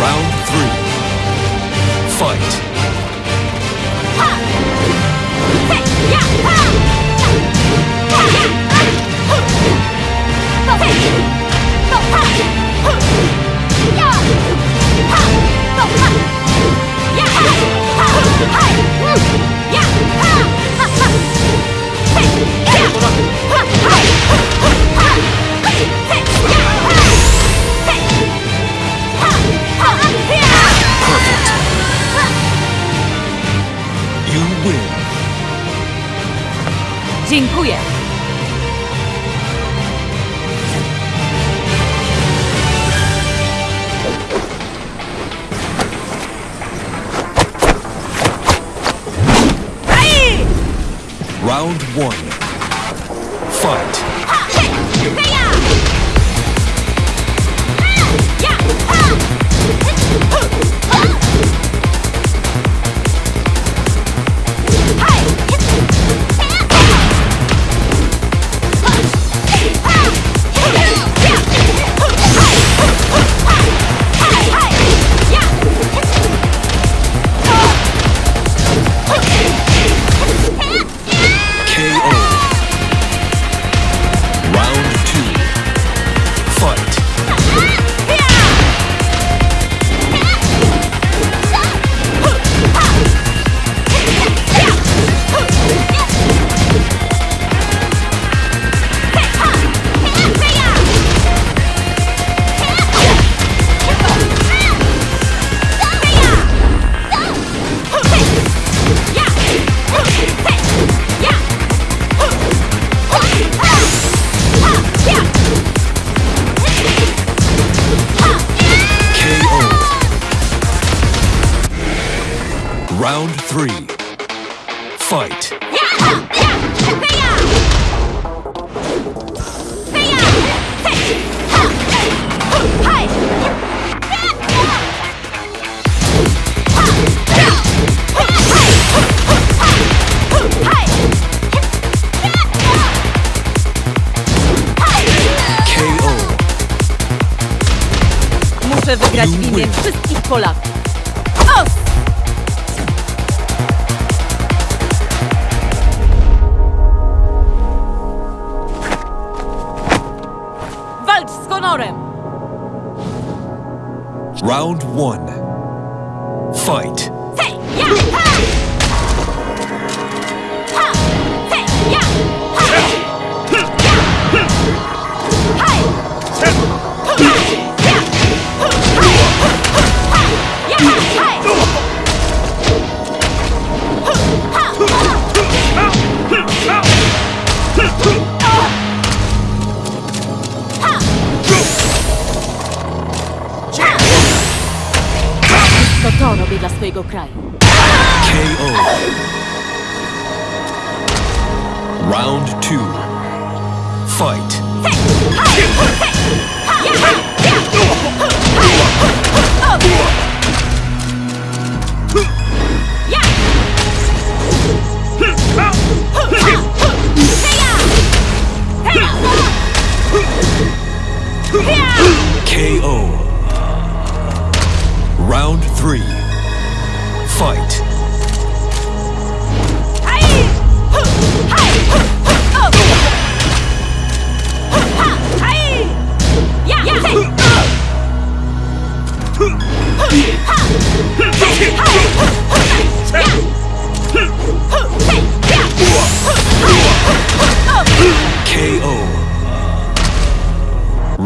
Round three. Fight. Ha! Hey! Ha! Ha! Yeah! Ha! Dziękuję. Round one. Fight. Muszę wygrać w imię wszystkich Polaków. Os! Walcz z honorem! Round one. Fight. To to robię dla swojego kraju. KO. Round two. Fight. KO.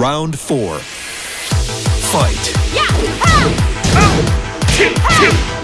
Round four. Fight. KO. Ah. Ah. Ah.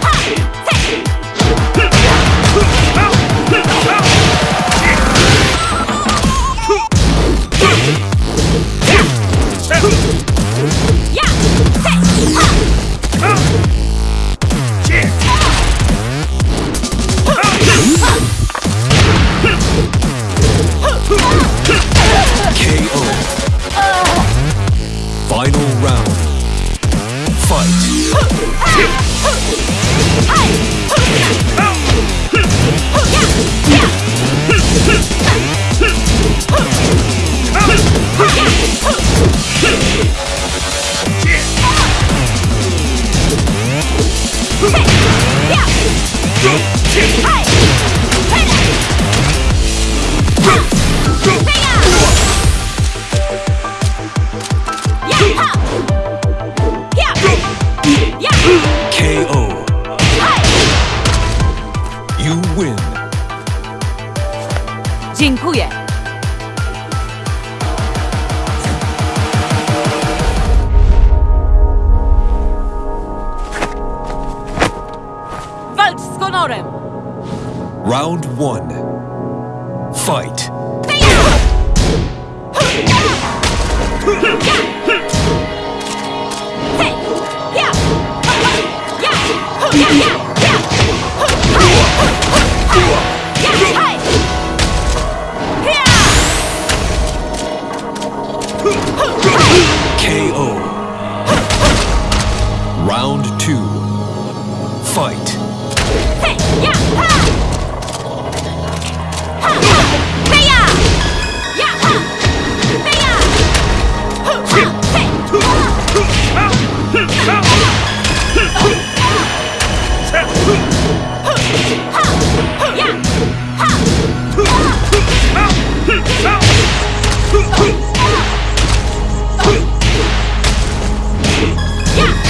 Round one. Fight.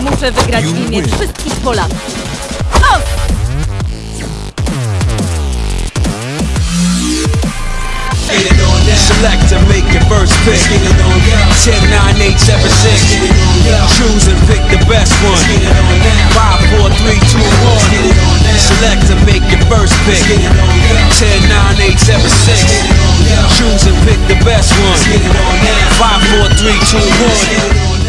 Może wygrać imię wszystkich Polaków. Select to make your first pick. 10, 9, 8, 7, 6. Choose and pick the best one. 5, 4, 3, 2, 1. Select to make your first pick. 10, 9, 8, 7, 6. Choose and pick the best one. 5, 4, 3, 2, 1.